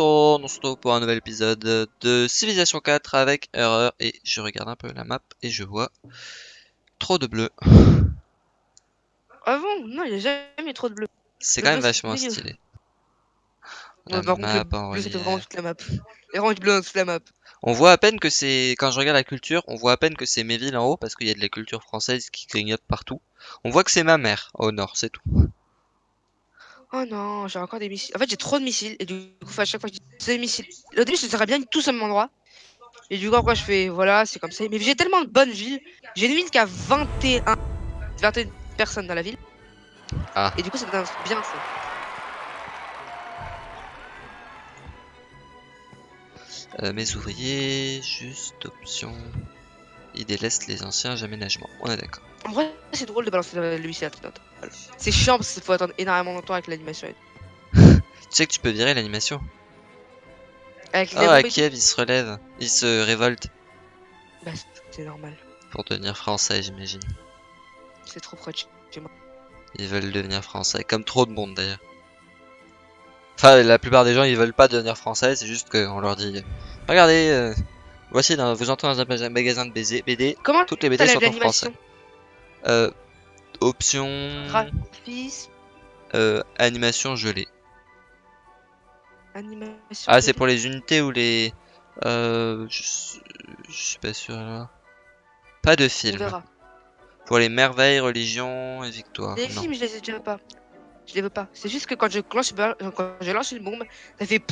on se retrouve pour un nouvel épisode de Civilization 4 avec erreur et je regarde un peu la map et je vois trop de bleu. Ah bon? Non, il n'y a jamais trop de bleu. C'est quand même vachement stylé. Ouais, La contre, map le en bleu, c'était relief. vraiment toute la map. Et vraiment du bleu dans toute la map. On voit à peine que c'est, quand je regarde la culture, on voit à peine que c'est mes villes en haut parce qu'il y a de la culture française qui clignote partout. On voit que c'est ma mère au nord, c'est tout. Oh non, j'ai encore des missiles. En fait, j'ai trop de missiles. Et du coup, à chaque fois, je dis c'est des missiles. Au début, je serais bien tous au même endroit. Et du coup, après, je fais voilà, c'est comme ça. Mais j'ai tellement de bonnes villes. J'ai une ville qui a 21, 21 personnes dans la ville. Ah. Et du coup, ça donne bien ça. Euh, mes ouvriers, juste option. Ils délaissent les anciens aménagements. On est d'accord. En vrai, c'est drôle de balancer le le missile à tout un temps. Voilà. C'est chiant parce qu'il faut attendre énormément longtemps avec l'animation. Tu sais que tu peux virer l'animation. Avec les Ah, Kiev, ils se relèvent. Ils se révoltent tout, bah, c'est normal. pour devenir français, j'imagine. C'est trop proche. Ils veulent devenir français, comme trop de monde d'ailleurs. Enfin, la plupart des gens, ils veulent pas devenir français, c'est juste qu'on leur dit Regardez, euh, voici, dans, vous entrez dans un maga- magasin de BD, Comment toutes les BD sont en français. Euh, option Graphisme, euh, animation gelée. animation. Ah, c'est pour les unités ou les. Euh, je, suis- je suis pas sûr là. Pas de On film. verra. Pour les merveilles, religion et victoire. Les Non. films, je les ai déjà pas. Je les veux pas. C'est juste que quand je lance, quand je lance une bombe, ça fait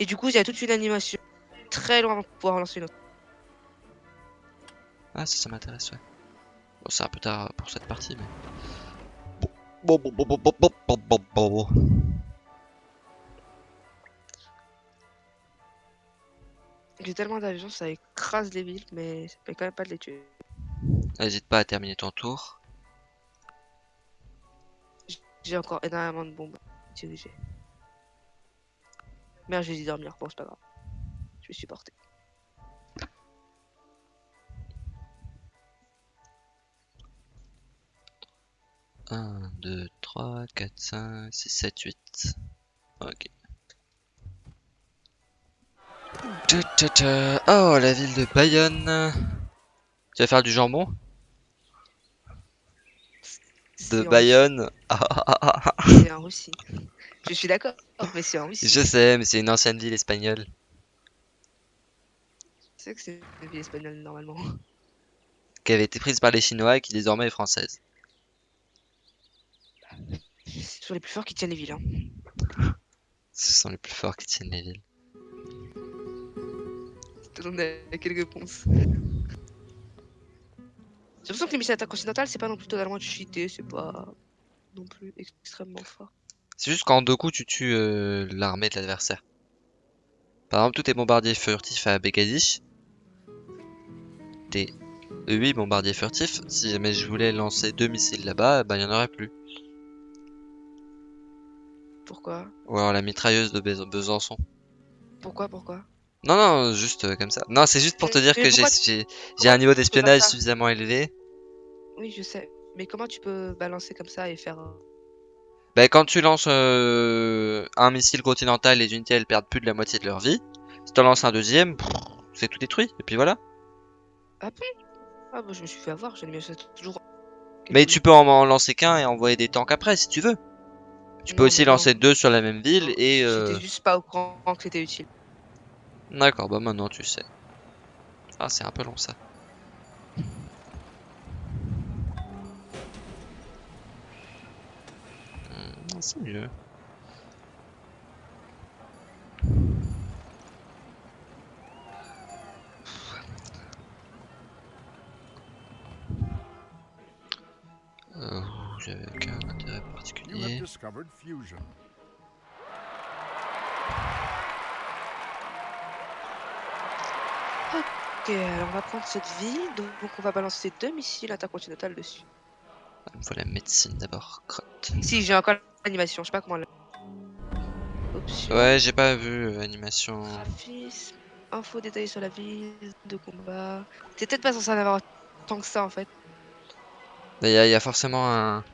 et du coup, il y a toute une animation très loin pour pouvoir lancer une autre. Ah, ça, ça m'intéresse, ouais. Bon, c'est un peu tard pour cette partie, mais... J'ai tellement d'avions, ça écrase les villes, mais ça peut quand même pas de les tuer. N'hésite pas à terminer ton tour. J'ai encore énormément de bombes dirigées. Merde, j'ai dû dormir, bon, c'est pas grave. Je vais supporter. Un, deux, trois, quatre, cinq, six, sept, huit. Ok. Oh, la ville de Bayonne. Tu vas faire du jambon De Bayonne. C'est en Russie. Je suis d'accord, mais c'est en Russie. Je sais, mais c'est une ancienne ville espagnole. Tu sais que c'est une ville espagnole normalement. Qui avait été prise par les Chinois et qui désormais est française. C'est toujours les plus forts qui tiennent les villes. Hein. Ce sont les plus forts qui tiennent les villes. Donne euh, quelques réponses. J'ai l'impression que les missiles attaque continentale, c'est pas non plus totalement cheaté, c'est pas non plus extrêmement fort. C'est juste qu'en deux coups, tu tues euh, l'armée de l'adversaire. Par exemple, tous tes bombardiers furtifs à Begadish, tes 8 bombardiers furtifs, si jamais je voulais lancer deux missiles là-bas, bah il y en aurait plus. Pourquoi? Ou alors la mitrailleuse de Bes- Besançon. Pourquoi Pourquoi? Non, non, juste euh, comme ça. Non, c'est juste pour te dire que j'ai un niveau d'espionnage suffisamment élevé. Oui, je sais. Mais comment tu peux balancer comme ça et faire. un- Bah, quand tu lances euh, un missile continental, les unités elles perdent plus de la moitié de leur vie. Si tu en lances un deuxième, c'est tout détruit. Et puis voilà. Ah bah je me suis fait avoir, j'ai mis ça toujours. Mais tu peux en, en lancer qu'un et envoyer des tanks après si tu veux. Tu peux Non, aussi non. lancer deux sur la même ville et... euh, J'étais juste pas au courant que c'était utile. D'accord, bah maintenant tu sais. Ah, c'est un peu long ça. Hmm, c'est mieux. J'avais aucun intérêt You have particulier. discovered fusion. Ok, alors on va prendre cette ville, donc donc on va balancer deux missiles intercontinentales dessus. Il me faut la médecine d'abord. Crotte. Si, j'ai encore l'animation, je sais pas comment. la- Option, Ouais, j'ai pas vu euh, animation. graphisme, info détaillée sur la ville, de combat. T'es peut-être pas censé en avoir tant que ça en fait. Il y, a- y a forcément un,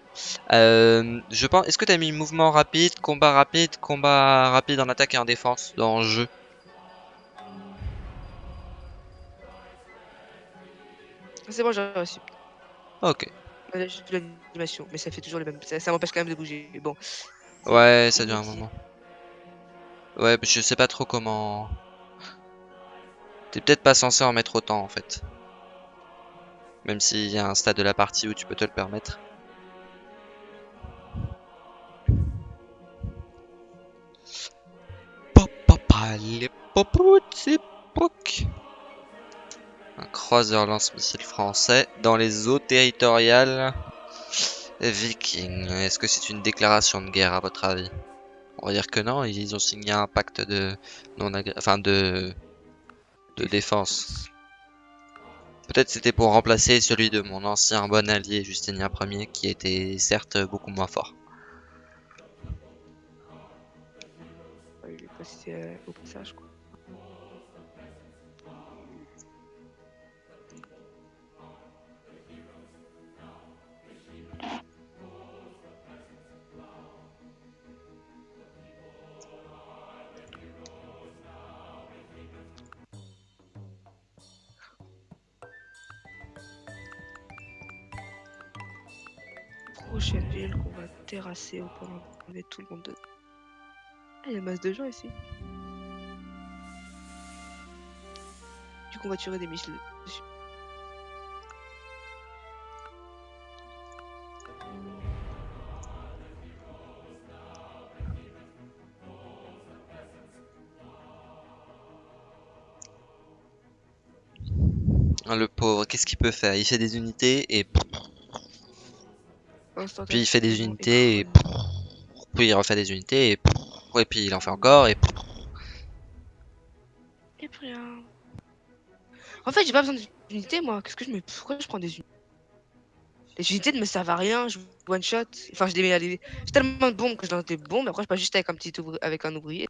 Euh, je pense. Est-ce que t'as mis mouvement rapide, combat rapide, combat rapide en attaque et en défense dans le jeu? C'est bon, j'ai reçu. Ok. J'ai juste vu l'animation, mais ça fait toujours les mêmes. Ça, ça m'empêche quand même de bouger. Mais bon. Ouais, ça dure un moment. Ouais, je sais pas trop comment. T'es peut-être pas censé en mettre autant en fait. Même s'il y a un stade de la partie où tu peux te le permettre. Un croiseur lance-missile français dans les eaux territoriales vikings. Est-ce que c'est une déclaration de guerre à votre avis On va dire que non, ils ont signé un pacte de non enfin de de défense. Peut-être c'était pour remplacer celui de mon ancien bon allié Justinien Ier qui était certes beaucoup moins fort. Euh. Terrasser au point d'enlever tout le monde dedans. Ah, il y a masse de gens ici. Du coup, on va tuer des missiles. Ah, le pauvre, qu'est-ce qu'il peut faire? Il fait des unités et puis il fait des unités et puis il refait des unités et et puis il en fait encore et et puis rien. En fait, j'ai pas besoin d'unités moi. Qu'est-ce que je me pourquoi je prends des unités? Les unités ne me servent à rien. Je one shot. Enfin, je J'ai tellement de bombes que je lance des bombes. Après, je passe juste avec un petit avec un ouvrier.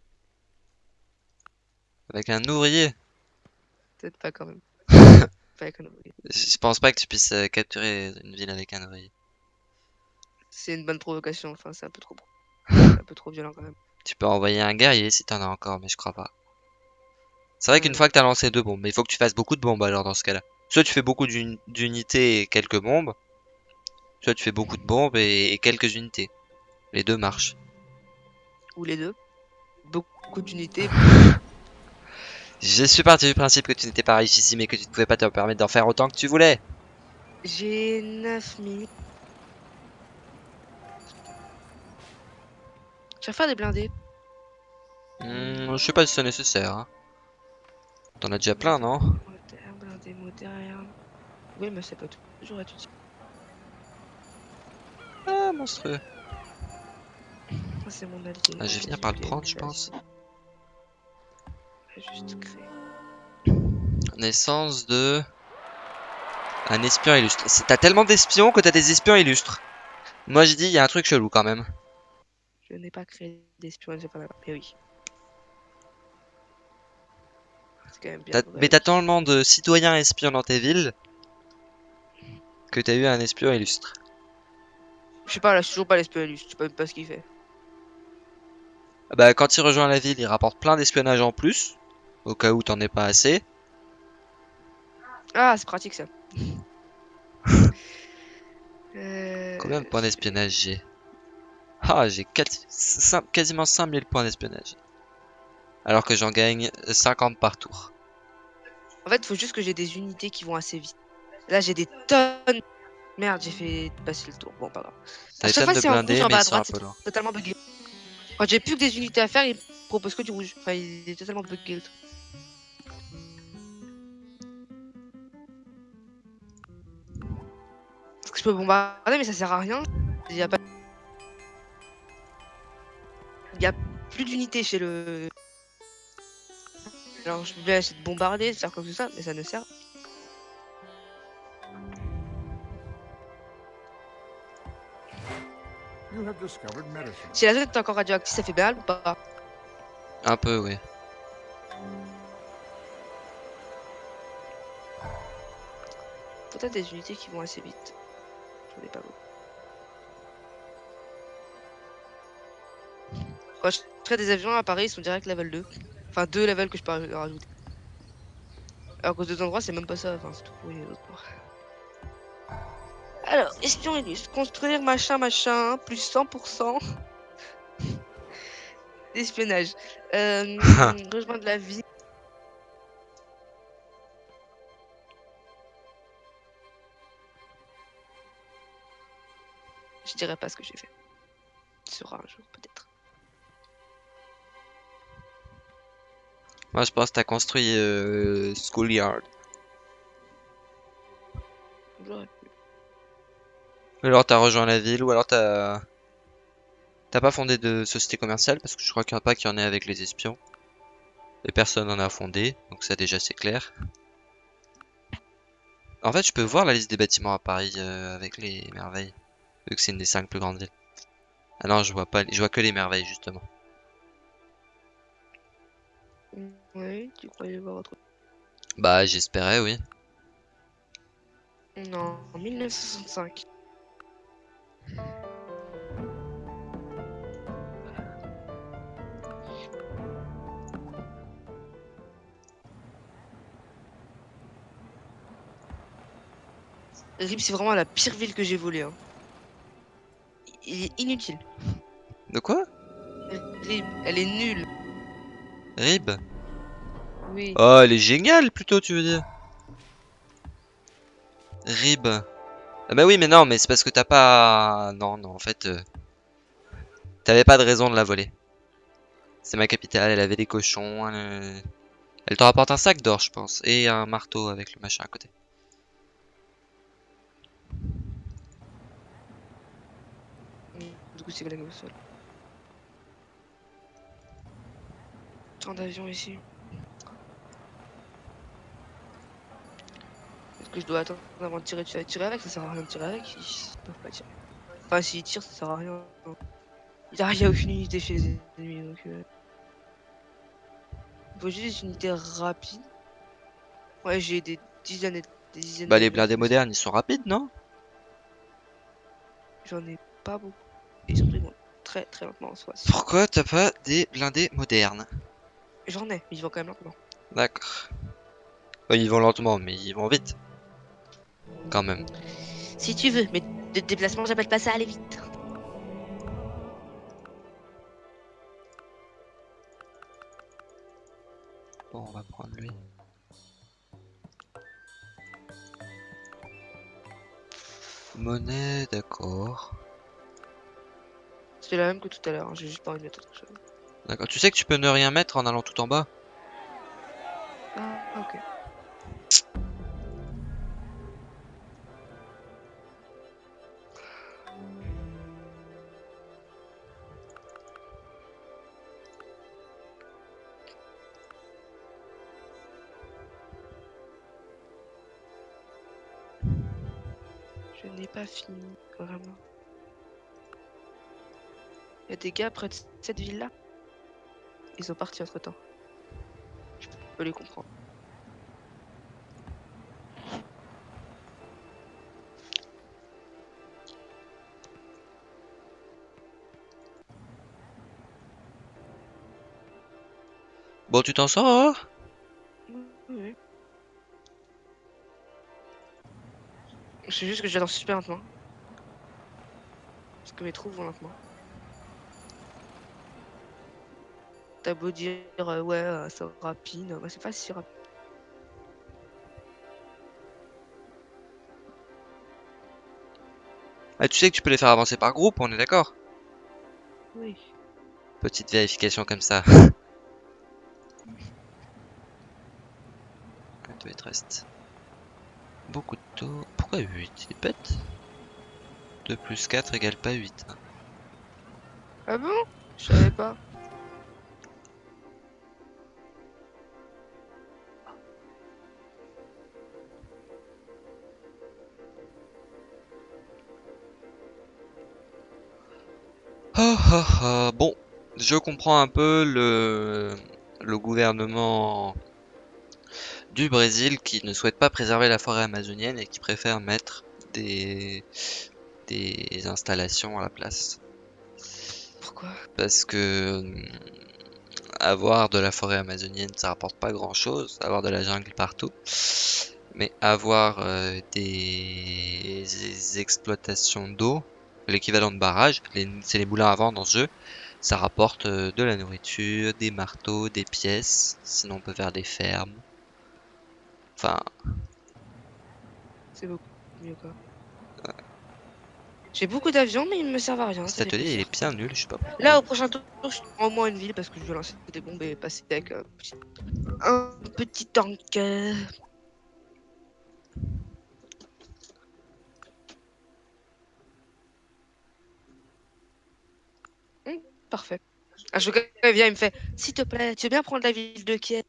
Avec un ouvrier? Peut-être pas quand même. pas avec un ouvrier. Je pense pas que tu puisses euh, capturer une ville avec un ouvrier. C'est une bonne provocation, enfin c'est un peu trop un peu trop violent quand même. Tu peux envoyer un guerrier si t'en as encore, mais je crois pas. C'est vrai qu'une fois que t'as lancé deux bombes, mais il faut que tu fasses beaucoup de bombes alors dans ce cas-là. Soit tu fais beaucoup d'unités et quelques bombes, soit tu fais beaucoup de bombes et, quelques unités. Les deux marchent. Ou les deux. Beaucoup d'unités. Je suis parti du principe que tu n'étais pas riche ici, mais que tu ne pouvais pas te permettre d'en faire autant que tu voulais. J'ai 9 Tu vas faire des blindés hmm, Je sais pas si c'est nécessaire. Hein. T'en as déjà plein, non? Moderne, blindé, moderne. Oui, mais c'est pas tout. Toujours être utile. Ah, monstrueux. c'est mon allié. Ah, je vais finir par le prendre, je pense. Juste créer. Naissance de... Un espion illustre. T'as tellement d'espions que t'as des espions illustres. Moi, j'ai dit, il y a un truc chelou quand même. Je n'ai pas créé d'espionnage pas mais oui. mais t'as tellement de citoyens espions dans tes villes que t'as eu un espion illustre. Je sais pas, là, je suis toujours pas l'espion illustre, je sais même pas ce qu'il fait. Bah, quand il rejoint la ville, il rapporte plein d'espionnage en plus, au cas où t'en es pas assez. Ah, c'est pratique ça. Combien de points d'espionnage j'ai? Ah, j'ai quasiment 5000 points d'espionnage. Alors que j'en gagne 50 par tour. En fait, faut juste que j'ai des unités qui vont assez vite. Là, j'ai des tonnes. Merde, j'ai fait passer le tour. Bon, pas grave. T'as des tonnes de blindés, mais ils sont un peu totalement bugué. Quand j'ai plus que des unités à faire, il propose que du rouge. Enfin, il est totalement bugué le truc. Parce que je peux bombarder, mais ça sert à rien. Il y a pas il n'y a plus d'unité chez le... Alors je vais essayer de bombarder, de faire comme ça, mais ça ne sert. Si la zone est encore radioactive, ça fait mal ou pas Un peu, oui. Peut-être des unités qui vont assez vite. J'en ai pas beaucoup. Je crée des avions à Paris, ils sont direct level 2. Enfin, deux levels que je peux rajouter. Alors qu'aux deux endroits, c'est même pas ça. Enfin, c'est tout pourri. les autres. Alors, espion illustre. Construire machin machin, plus 100%. D'espionnage. Euh, rejoindre la vie. Je dirais pas ce que j'ai fait. Ce sera un jour, peut-être. Moi, je pense que t'as construit euh, Schoolyard. J'aurais pu. Ou alors t'as rejoint la ville, ou alors t'as... T'as pas fondé de société commerciale, parce que je crois qu'il n'y en a pas qui en ait avec les espions. Et personne n'en a fondé, donc ça déjà c'est clair. En fait, je peux voir la liste des bâtiments à Paris euh, avec les merveilles, vu que c'est une des cinq plus grandes villes. Ah non, je vois pas, je vois que les merveilles justement. Oui, tu croyais voir autre Bah, j'espérais, oui. Non, en 1965. Rip, c'est vraiment la pire ville que j'ai volée. Hein. Il est inutile. De quoi? Rip, elle est nulle. Rib Oui. Oh, elle est géniale plutôt, tu veux dire Rib. Ah bah oui, mais non, mais c'est parce que t'as pas... Non, non, en fait... euh, T'avais pas de raison de la voler. C'est ma capitale, elle avait des cochons, elle, euh, elle te rapporte un sac d'or, je pense, et un marteau avec le machin à côté. Du coup, c'est blague au sol. Tant d'avions ici. Que je dois attendre avant de tirer Tu vas tirer avec Ça sert à rien de tirer avec. Ils peuvent pas tirer. Enfin, s'ils tirent, ça sert à rien. Il n'y a, aucune unité chez les ennemis. Donc, euh... Il faut juste des unités rapides. Ouais, j'ai des dizaines et des dizaines Bah les blindés modernes, ils sont rapides, non? J'en ai pas beaucoup. Ils vont très très lentement en soi. Pourquoi t'as pas des blindés modernes? J'en ai, mais ils vont quand même lentement. D'accord. Ils vont lentement, mais ils vont vite. Quand même. Si tu veux, mais de déplacement, j'appelle pas ça aller vite. Bon, on va prendre lui. Monnaie, d'accord. C'est la même que tout à l'heure, hein, j'ai juste pas envie de mettre autre chose. D'accord. Tu sais que tu peux ne rien mettre en allant tout en bas? Ah, ok. Il y a des gars près de cette ville-là. Ils sont partis entre temps. Je peux les comprendre. Bon, tu t'en sors hein? C'est juste que j'adore super lentement. Parce que mes trous vont lentement. T'as beau dire euh, ouais, euh, c'est rapide, bah, c'est pas si rapide. Ah, tu sais que tu peux les faire avancer par groupe, on est d'accord? Oui. Petite vérification comme ça. Deux, il te reste. Beaucoup de taux. Pourquoi 8 Il bête 2 plus 4 égale pas 8. hein. Ah bon? Je savais pas. Ah, ah, ah. Bon, je comprends un peu le, le gouvernement du Brésil qui ne souhaite pas préserver la forêt amazonienne et qui préfère mettre des, des installations à la place. Pourquoi? Parce que hum, avoir de la forêt amazonienne, ça rapporte pas grand chose. Avoir de la jungle partout. Mais avoir euh, des... des exploitations d'eau, l'équivalent de barrages, les- c'est les moulins à vent dans ce jeu, ça rapporte euh, de la nourriture, des marteaux, des pièces. Sinon, on peut faire des fermes. Enfin, C'est beaucoup mieux quoi. J'ai beaucoup d'avions, mais ils me servent à rien. cet atelier, il est bien nul, je sais pas pourquoi. Là, au prochain tour, je prends au moins une ville parce que je veux lancer des bombes et passer avec un petit, un petit tank. Hum, parfait. Ah, je il vient, il me fait S'il te plaît, tu veux bien prendre la ville de Kiev?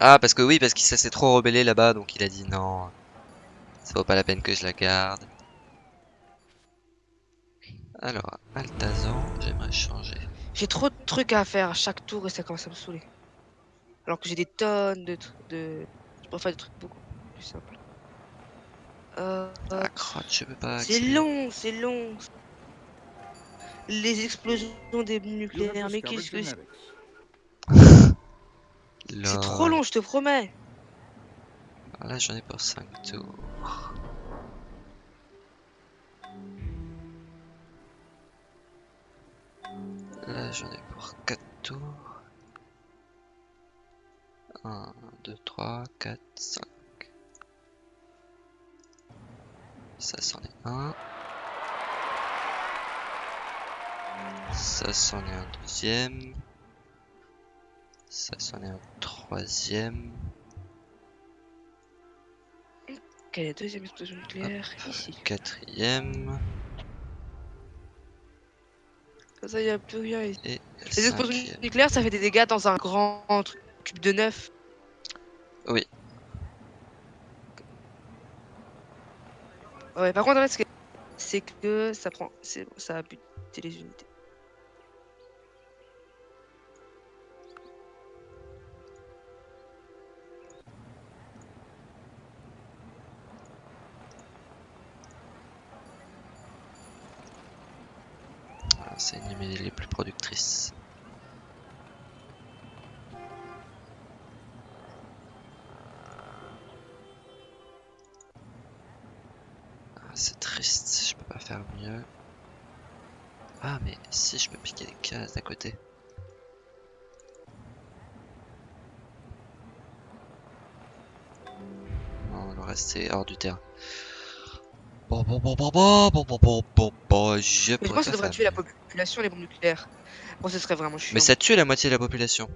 Ah, parce que oui, parce qu'il s'est trop rebellé là-bas, donc il a dit non, ça vaut pas la peine que je la garde. Alors, Altazan, j'aimerais changer. J'ai trop de trucs à faire à chaque tour et ça commence à me saouler. Alors que j'ai des tonnes de trucs de. Je préfère des trucs beaucoup plus simples. Euh, Ah, crotte, je peux pas. c'est long, c'est long. Les explosions des nucléaires, mais qu'est-ce que. C'est trop long, je te promets. Alors Là, j'en ai pour 5 tours. Là, j'en ai pour 4 tours. 1, 2, 3, 4, 5. Ça, c'en est un. Ça, c'en est un deuxième. Ça, c'en est un troisième. Quelle est la deuxième explosion nucléaire Ici? Quatrième. Comme ça, il n'y a plus rien ici. Et Les explosions nucléaires, ça fait des dégâts dans un grand truc cube de neuf. Oui. Ouais, par contre, en fait, c'est que ça prend. Ça a buté les unités. Une des les plus productrices. Ah, c'est triste, je peux pas faire mieux. Ah, mais si je peux piquer les cases d'à côté. Non, le reste c'est hors du terrain. Bon, bon, bon, bon, bon, bon, bon, bon, bon, bon, je Mais je pense que ça devrait tuer la population, les bombes nucléaires. Bon, ce serait vraiment chiant. Mais ça tue la moitié de la population.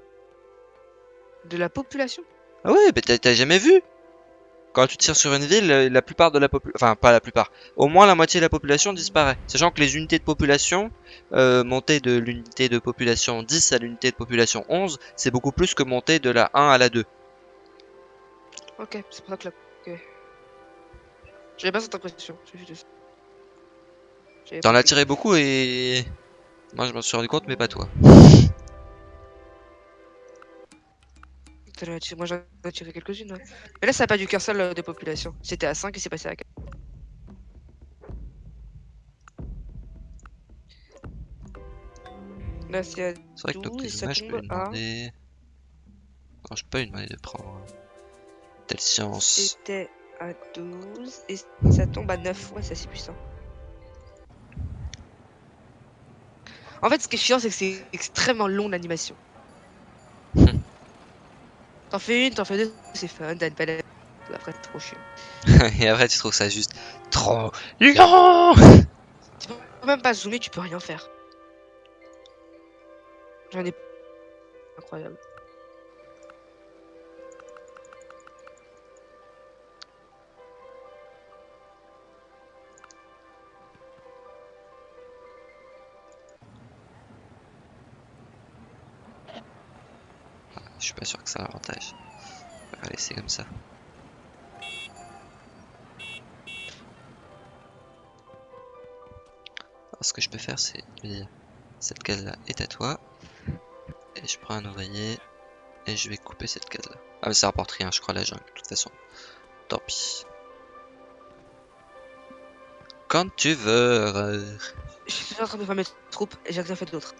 De la population? Ah ouais, mais t'as- jamais vu? Quand tu tires sur une ville, euh, la plupart de la population, enfin pas la plupart, au moins la moitié de la population disparaît. Sachant que les unités de population, euh, monter de l'unité de population 10 à l'unité de population 11, c'est beaucoup plus que monter de la 1 à la 2. Ok, c'est pour ça que la. Ok. J'avais pas cette impression. T'en as tiré beaucoup et... Moi je m'en suis rendu compte, mais pas toi. Moi j'en ai tiré quelques-unes. ouais. Mais là, ça a pas dû qu'un seul de population. C'était à 5 et c'est passé à 4. Là, c'est à vrai que 12 et ça Toctezuma, je peux tombe à-. Non, je peux lui demander de prendre euh, telle science. C'était à 12 et ça tombe à 9. Ouais, c'est assez puissant. En fait, ce qui est chiant, c'est que c'est extrêmement long l'animation. Hmm. t'en fais une, t'en fais deux, c'est fun, t'as une palette. Après, c'est trop chiant. et après tu trouves ça juste trop long Tu peux même pas zoomer, tu peux rien faire. J'en ai. Incroyable. Suis pas sûr que ça a l'avantage. On va laisser comme ça. Alors, ce que je peux faire, c'est dire cette case là est à toi. Et je prends un ouvrier et je vais couper cette case là. Ah, mais ça rapporte rien, je crois, la jungle, de toute façon. Tant pis. Quand tu veux. Je suis en train de faire mes troupes et j'ai rien fait d'autre.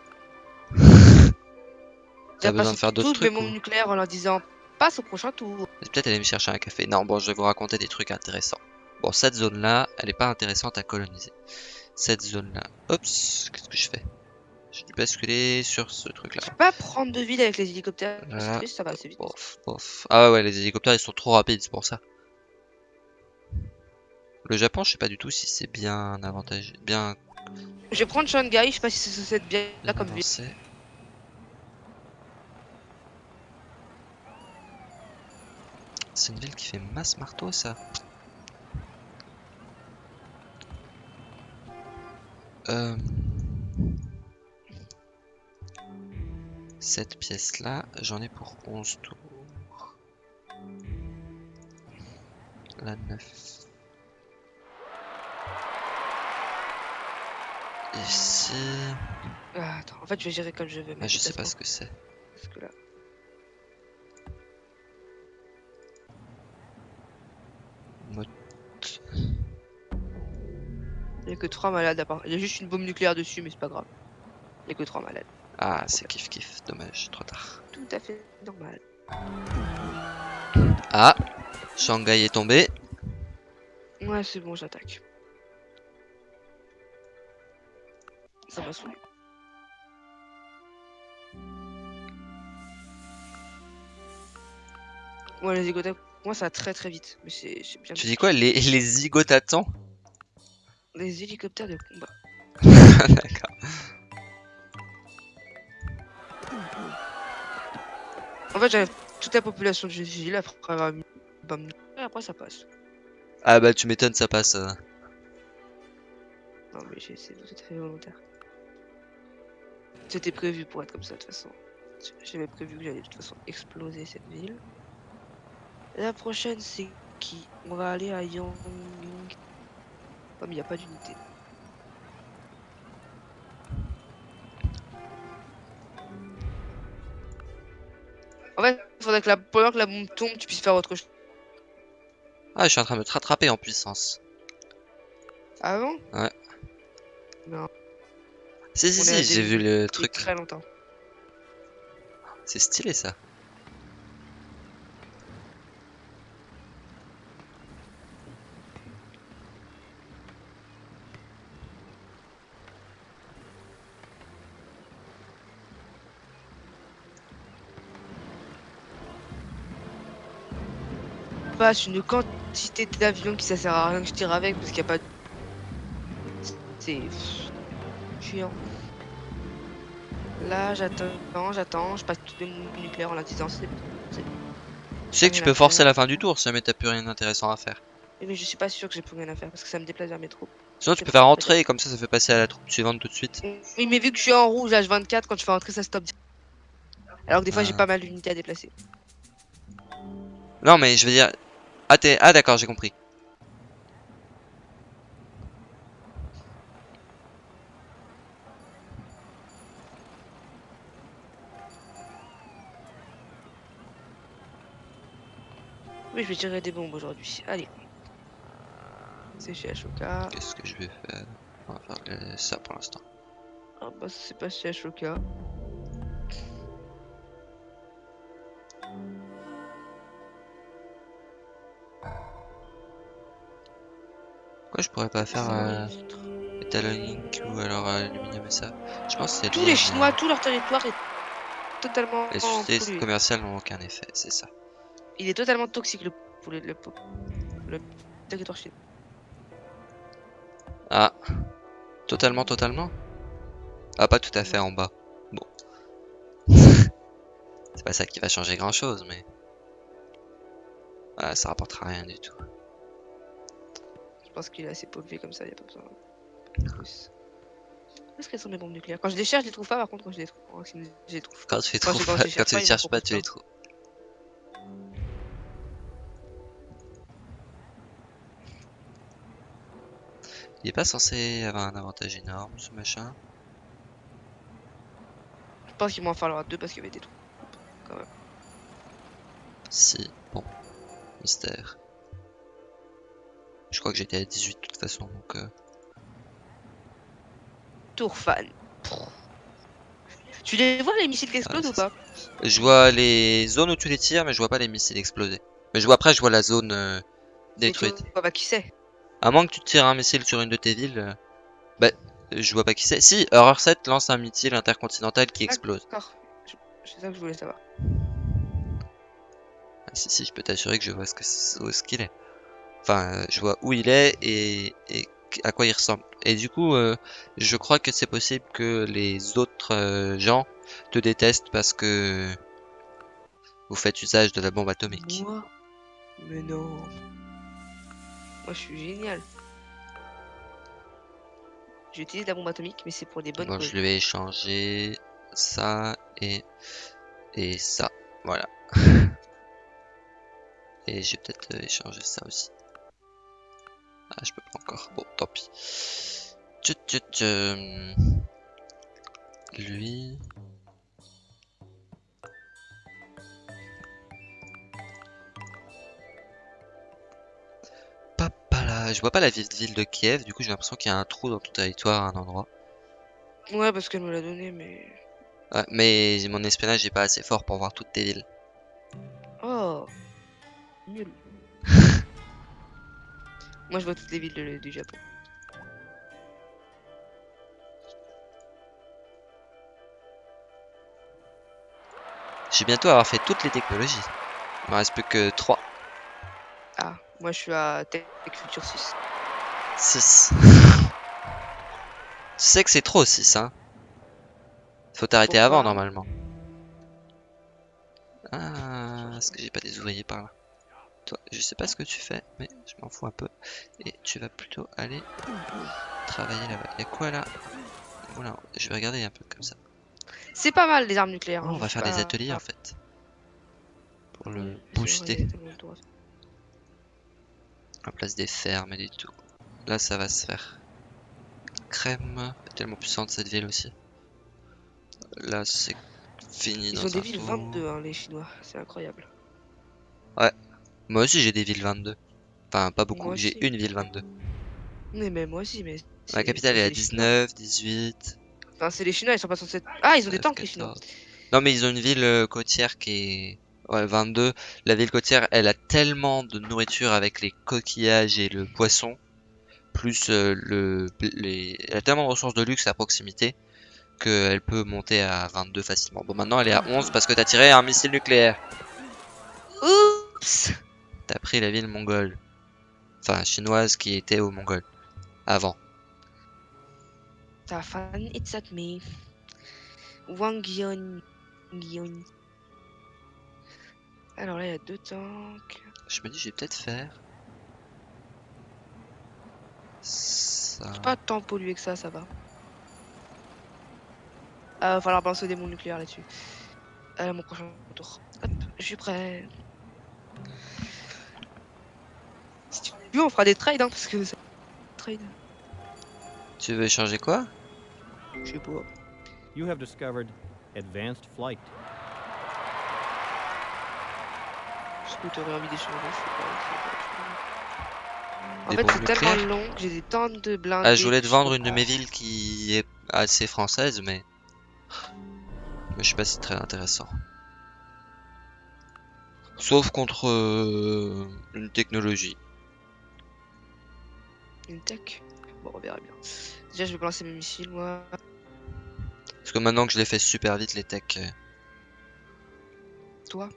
T'as besoin de faire d'autres toutes mes trucs bombes nucléaires en leur disant passe au prochain tour. Peut-être aller me chercher un café. Non, bon, je vais vous raconter des trucs intéressants. Bon, cette zone-là, elle est pas intéressante à coloniser. Cette zone-là, oups, qu'est-ce que je fais? J'ai dû basculer sur ce truc-là. Je peux pas prendre de ville avec les hélicoptères? Triste, ça va assez vite. Bof, bof. Ah ouais, les hélicoptères, ils sont trop rapides, c'est pour ça. Le Japon, je sais pas du tout si c'est bien avantageux, bien Je vais prendre Shanghai, je sais pas si c'est cette bien là comme ville. C'est une ville qui fait masse marteau, ça. Euh... Cette pièce-là, j'en ai pour 11 tours. La 9. Ici... Ah, attends, en fait, je vais gérer comme je veux. Ah, mais je sais pas ce que c'est. parce que là. Que 3 malades à part. Il y a juste une bombe nucléaire dessus, mais c'est pas grave. Il y a que 3 malades. Ah, c'est kiff kiff, dommage, trop tard. Tout à fait normal. Ah, Shanghai est tombé. Ouais, c'est bon, j'attaque. Ça va saouler. Ouais, les hélicoptères, moi ça va très très vite. Mais c'est c'est bien. Tu dis quoi, les, les zigotatans Les hélicoptères de combat. D'accord. En fait, j'avais toute la population de Gilles après après ça passe. Ah bah tu m'étonnes, ça passe. euh. Non, mais j'ai- très volontaire. C'était prévu pour être comme ça de toute façon. J'avais prévu que j'allais de toute façon exploser cette ville. La prochaine, c'est qui? On va aller à Yongyang. Mais il n'y a pas d'unité. En fait, il faudrait que la, pendant que la bombe tombe, tu puisses faire autre chose. Ah, je suis en train de me rattraper en puissance. Avant Si, si, On est à si, j'ai vu le truc. Très longtemps. C'est stylé ça. Passe une quantité d'avions qui ça sert à rien que je tire avec parce qu'il n'y a pas de... C'est chiant. Là j'attends, j'attends, je passe toutes les bombes nucléaires en la disant c'est... Tu sais que tu peux à forcer faire. la fin du tour si jamais t'as plus rien d'intéressant à faire. Mais je suis pas sûr que j'ai plus rien à faire parce que ça me déplace vers mes troupes. Sinon tu peux faire rentrer et comme ça ça fait passer à la troupe suivante tout de suite. Oui mais vu que je suis en rouge H24 quand je fais rentrer ça stoppe. Alors que des fois j'ai Ah. pas mal d'unités à déplacer. Non mais je veux dire... Ah, ah d'accord, j'ai compris. Oui je vais tirer des bombes aujourd'hui. Allez. C'est chez Ashoka. Qu'est-ce que je vais faire? On va faire euh, ça pour l'instant. Ah bah c'est pas chez Ashoka. Pourquoi je pourrais pas faire euh. Metalonic ou alors euh, aluminium et ça Je pense que c'est Tous les Chinois, tout leur territoire est totalement Les sociétés commerciales n'ont aucun effet, c'est ça. Il est totalement toxique le poulet, le, territoire chinois. Ah. Totalement, totalement? Ah, pas tout à fait en bas. Bon. c'est pas ça qui va changer grand chose, mais... Ah, ça rapportera rien du tout. Pense qu'il est assez pollué comme ça, il a pas besoin de plus. Où est-ce qu'elles sont mes bombes nucléaires? Quand je les cherche, je les trouve pas, par contre, quand je les trouve, quand je les trouve. Quand tu les Quand trouves quand pas, quand tu les cherches pas, tu les trouves. Il est pas censé avoir un avantage énorme, ce machin. Je pense qu'il m'en falloir deux parce qu'il y avait des trous. Si, bon. Mystère. Je crois que j'étais à 18 de toute façon, donc... euh, Tour fan. Tu les vois les missiles qui explosent Ouais, ou pas Je vois les zones où tu les tires, mais je vois pas les missiles exploser. Mais je vois après, je vois la zone euh, détruite. Tu vois pas qui c'est À moins que tu tires un missile sur une de tes villes, euh, bah, je vois pas qui c'est. Si, Horror 7 lance un missile intercontinental qui explose. D'accord. Je- C'est ça que je voulais savoir. Ah, si, si, je peux t'assurer que je vois ce que où est-ce qu'il est. Enfin, je vois où il est et, et à quoi il ressemble. Et du coup, euh, je crois que c'est possible que les autres euh, gens te détestent parce que vous faites usage de la bombe atomique. Moi? Mais non. Moi je suis génial. J'utilise la bombe atomique, mais c'est pour des bonnes Bon, causes. je lui ai échangé ça et et ça. Voilà. et j'ai peut-être euh, échangé ça aussi. Ah, je peux pas encore. Bon, tant pis. Tchut, tchut, tchut. Lui. Papa là, je vois pas la ville ville de Kiev, du coup j'ai l'impression qu'il y a un trou dans ton territoire à un endroit. Ouais, parce qu'elle me l'a donné, mais. Ouais, mais mon espionnage est pas assez fort pour voir toutes tes villes. Oh Nul. Moi je vois toutes les villes de- du Japon. J'ai bientôt avoir fait toutes les technologies. Il me reste plus que 3, Ah, moi je suis à Tech Future 6. 6. Tu sais que c'est trop 6 hein. Faut t'arrêter avant normalement. Ah, est-ce que j'ai pas des ouvriers par là? Toi, je sais pas ce que tu fais, mais je m'en fous un peu. Et tu vas plutôt aller travailler là-bas. Y'a quoi là? Voilà, je vais regarder un peu comme ça. C'est pas mal les armes nucléaires. Oh, hein, on je va faire des ateliers en fait. Pour le booster. en place des fermes et des tout. Là, ça va se faire. Crème, tellement puissante cette ville aussi. Là, c'est fini Ils dans ont des villes tour. 22, hein, les Chinois. C'est incroyable. Moi aussi, j'ai des villes 22. Enfin, pas beaucoup. J'ai une ville 22. Mais même moi aussi, mais. Ma capitale est à les Chinois. 19, 18. Enfin, c'est les Chinois, ils sont pas censés. Ah, ils ont des 13, tanks, les Chinois. 14. Non, mais ils ont une ville euh, côtière qui est. Ouais, 22. La ville côtière, elle a tellement de nourriture avec les coquillages et le poisson. Plus euh, le. Les... Elle a tellement de ressources de luxe à proximité. Qu'elle peut monter à 22 facilement. Bon, maintenant elle est à 11 parce que t'as tiré un missile nucléaire. Oups T'as pris la ville mongole. Enfin, chinoise qui était au mongol. Avant. Ta fan, it's at me. Wang Yon. Yon. Alors là, il y a deux tanks. Je me dis, je vais peut-être faire. Ça. Pas tant pollué que ça, ça va. Euh, va falloir balancer des bombes nucléaires là-dessus. Euh, mon prochain tour. Hop, je suis prêt. Veux, on fera des trades, hein, parce que. Trade, Tu veux échanger quoi? Je sais pas. You have discovered advanced flight. Est-ce que t'aurais envie d'échanger Je sais pas. En fait, c'est tellement long que j'ai des tonnes de blindés. Ah, je voulais te vendre une de mes villes qui est assez française, mais. Mais je sais pas si c'est très intéressant. Sauf contre euh, une technologie. Une tech. Bon, on verra bien. Déjà, je vais balancer mes missiles, moi. Parce que maintenant que je les fais super vite, les techs. euh, Toi.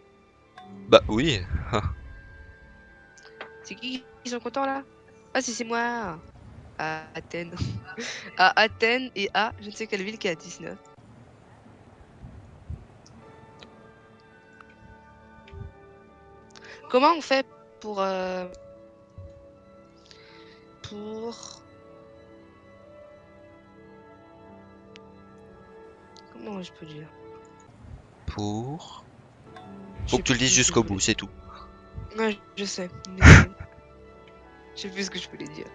Bah oui. C'est qui qui sont contents là? Ah, si c'est moi À Athènes. à Athènes et à je ne sais quelle ville qui est à 19. Comment on fait pour. euh, Pour. Comment je peux dire? Pour. Faut que tu le dises jusqu'au bout, c'est tout. Ouais, je sais. mais- Je sais plus ce que je voulais dire.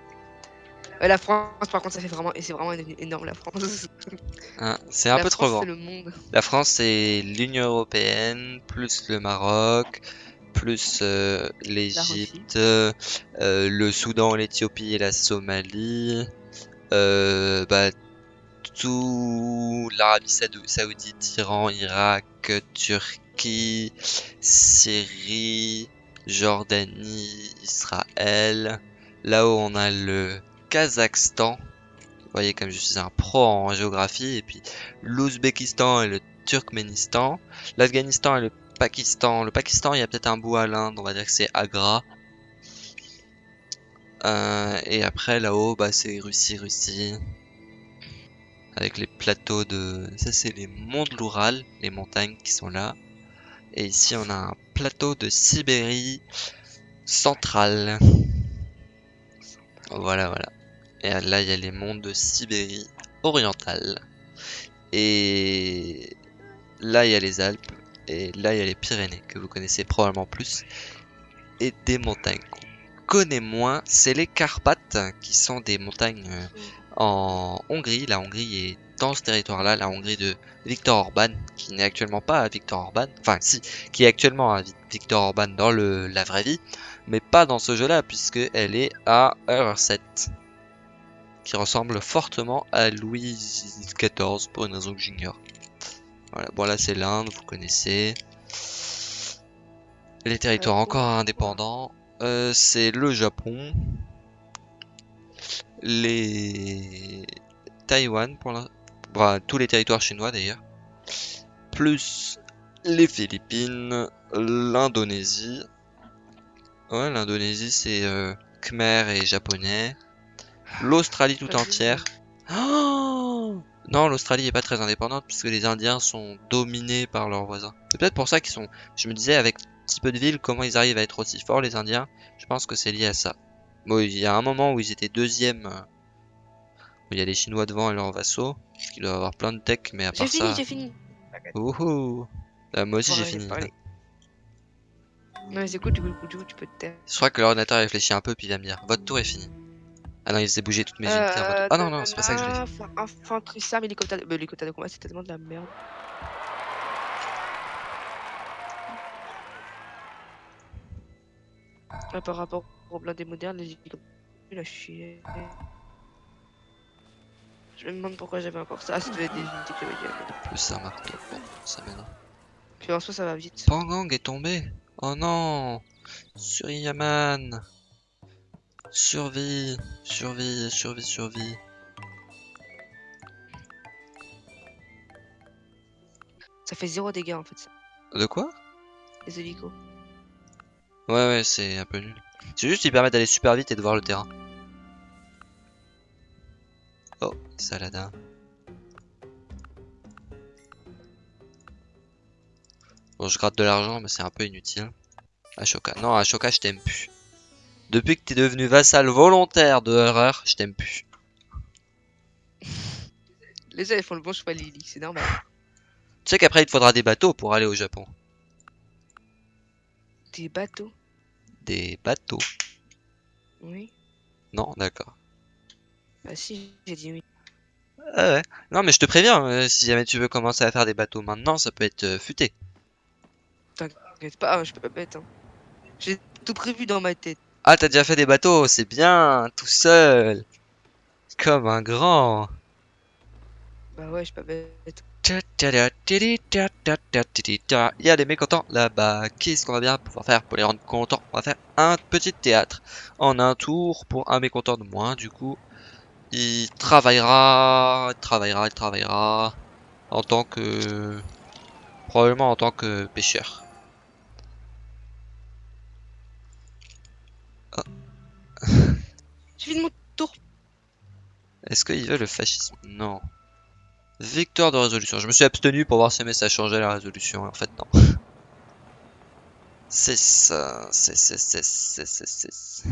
Euh, la France, par contre, ça fait vraiment. Et c'est vraiment énorme, la France. Hein, c'est un la peu trop grand. c'est le monde. La France, c'est l'Union Européenne, plus le Maroc, plus euh, l'Égypte, euh, le Soudan, l'Éthiopie et la Somalie. Euh, bah, tout l'Arabie Saoudi- Saoudite, Iran, Irak, Turquie, Syrie, Jordanie, Israël. Là-haut, on a le Kazakhstan. Vous voyez comme je suis un pro en géographie. Et puis l'Ouzbékistan et le Turkménistan. L'Afghanistan et le Pakistan. Le Pakistan, il y a peut-être un bout à l'Inde. On va dire que c'est Agra. Euh, et après, là-haut, bah, c'est Russie, Russie. Avec les plateaux de... Ça, c'est les monts de l'Oural, les montagnes qui sont là. Et ici, on a un plateau de Sibérie centrale. Voilà, voilà. Et là, il y a les monts de Sibérie orientale. Et là, il y a les Alpes. Et là, il y a les Pyrénées, que vous connaissez probablement plus. Et des montagnes qu'on connaît moins, c'est les Carpates, qui sont des montagnes euh, en Hongrie. La Hongrie est dans ce territoire-là, la Hongrie de Viktor Orban, qui n'est actuellement pas à Viktor Orban, enfin si, qui est actuellement à Vi- Viktor Orban dans le, la vraie vie, mais pas dans ce jeu-là, puisque elle est à Eurset, qui ressemble fortement à Louis XIV, pour une raison que j'ignore. Voilà, bon là c'est l'Inde, vous connaissez. Les territoires Ouais, encore indépendants, euh, c'est le Japon, les Taïwan pour l'in- bah, tous les territoires chinois d'ailleurs, plus les Philippines, l'Indonésie. Ouais, l'Indonésie c'est euh, Khmer et japonais. L'Australie tout entière. Oh non, l'Australie est pas très indépendante puisque les Indiens sont dominés par leurs voisins. C'est peut-être pour ça qu'ils sont. Je me disais avec si peu de villes, comment ils arrivent à être aussi forts les Indiens. Je pense que c'est lié à ça. Bon, il y a un moment où ils étaient deuxième, euh, où il y a les Chinois devant et leurs vassaux, parce qu'ils doivent avoir plein de tech, mais à J'ai part fini, ça. j'ai fini. Wouhou Euh, Moi aussi j'ai fini. Non, mais c'est cool, du coup, du coup, tu peux te taire. Je crois que l'ordinateur réfléchit un peu puis il va me dire votre tour est fini. Ah non, il faisait bouger toutes mes unités Euh, Ah non, non, c'est pas ça que je voulais faire. Infanterie, ça, mais hélicoptère de... hélicoptère de combat, c'est tellement de la merde. Ah, par rapport aux blindés modernes, les hélicoptères, à chier. Je me demande pourquoi j'avais encore ça. Ah, ça devait être des unités que j'avais déjà. Plus un marteau. Bon, ça m'aidera. Puis en soi, ça va vite. Pangang est tombé. Oh non Suriyaman Survie Survie, survie, survie. Ça fait zéro dégâts en fait, ça, De quoi? Les hélicos. Ouais, ouais, c'est un peu nul. C'est juste qu'ils permettent d'aller super vite et de voir le terrain. Oh, Saladin. Bon, je gratte de l'argent, mais c'est un peu inutile. Ashoka. Non, Ashoka, je t'aime plus. Depuis que t'es devenu vassal volontaire de Horreur, je t'aime plus. Les ailes font le bon choix, Lily, c'est normal. Tu sais qu'après, il te faudra des bateaux pour aller au Japon. Des bateaux, Des bateaux. oui. Non, d'accord. Bah si, j'ai dit oui. Ah ouais. Non, mais je te préviens, euh, si jamais tu veux commencer à faire des bateaux maintenant, ça peut être euh, futé. T'inquiète pas, ah, je peux pas bête. Hein. J'ai tout prévu dans ma tête. Ah, t'as déjà fait des bateaux, c'est bien, tout seul. Comme un grand. Bah ouais, je suis pas bête. Il y a des mécontents là-bas. Qu'est-ce qu'on va bien pouvoir faire pour les rendre contents? On va faire un petit théâtre. En un tour pour un mécontent de moins. Du coup, il travaillera, il travaillera, il travaillera en tant que... Probablement en tant que pêcheur. Fini mon tour. Est-ce qu'il veut le fascisme? Non. Victoire de résolution. Je me suis abstenu pour voir si ça changeait la résolution. En fait, non. C'est ça. C'est, c'est, c'est, c'est, c'est, c'est.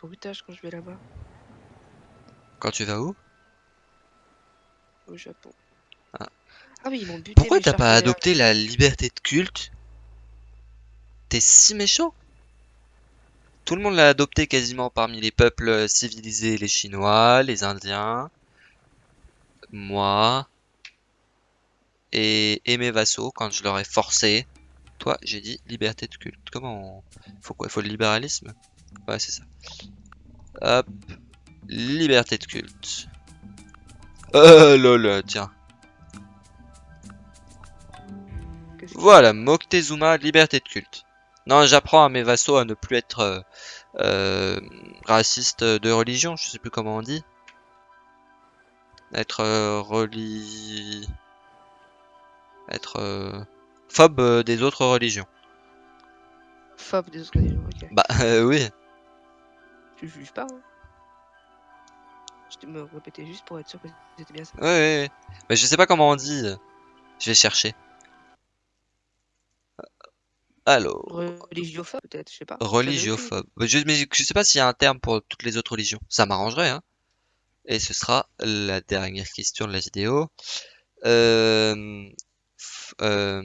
Quand je vais là-bas, Quand tu vas où? Au Japon. Ah. Ah oui, ils m'ont buté. Pourquoi t'as pas adopté la liberté de culte? T'es si méchant Tout le monde l'a adopté quasiment parmi les peuples civilisés, les Chinois, les Indiens, moi, et, et mes vassaux quand je leur ai forcé. Toi, j'ai dit liberté de culte. Comment on... Faut quoi? Faut le libéralisme? Ouais, c'est ça. Hop. Liberté de culte. Euh, lol, tiens. Qu'est-ce que- Voilà, Moctezuma, liberté de culte. Non, j'apprends à mes vassaux à ne plus être euh, euh, racistes de religion, je sais plus comment on dit. Être euh, reli... Être euh, phobe euh, des autres religions. Phobe des autres religions, ok. Bah euh, oui, Je juge pas. Hein. Je te me répéter juste pour être sûr que c'était bien ça. ouais, ouais, ouais. Mais je sais pas comment on dit. Je vais chercher. Alors, Religiophobe, peut-être, je sais pas. Religiophobe. Je, mais je sais pas s'il y a un terme pour toutes les autres religions. Ça m'arrangerait, hein. Et ce sera la dernière question de la vidéo. Euh, euh,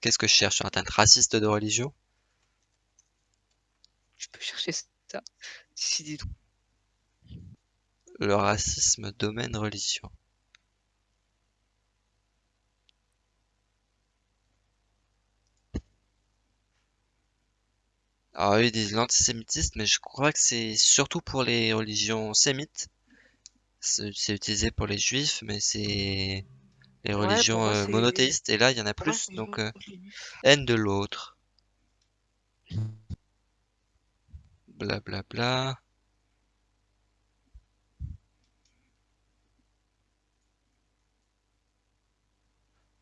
Qu'est-ce que je cherche sur Internet? Raciste de religion? Je peux chercher ça. Si. Le racisme domaine religion. Alors oui, ils disent l'antisémitisme, mais je crois que c'est surtout pour les religions sémites. C'est utilisé pour les juifs, mais c'est les religions euh, monothéistes. Et là, il y en a plus, donc euh, haine de l'autre. Blablabla. Bla, bla.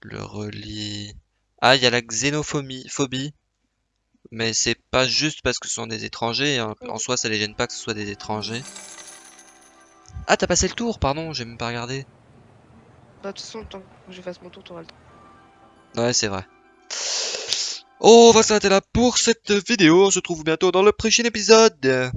Le relie. Ah, il y a la xénophobie, phobie. Mais c'est pas juste parce que ce sont des étrangers. En, en soi, ça les gêne pas que ce soit des étrangers. Ah, t'as passé le tour, pardon, j'ai même pas regardé. Bah, de toute façon, tant que je fasse mon tour, t'auras le temps. Ouais, c'est vrai. Oh, on va s'arrêter là pour cette vidéo. On se retrouve bientôt dans le prochain épisode.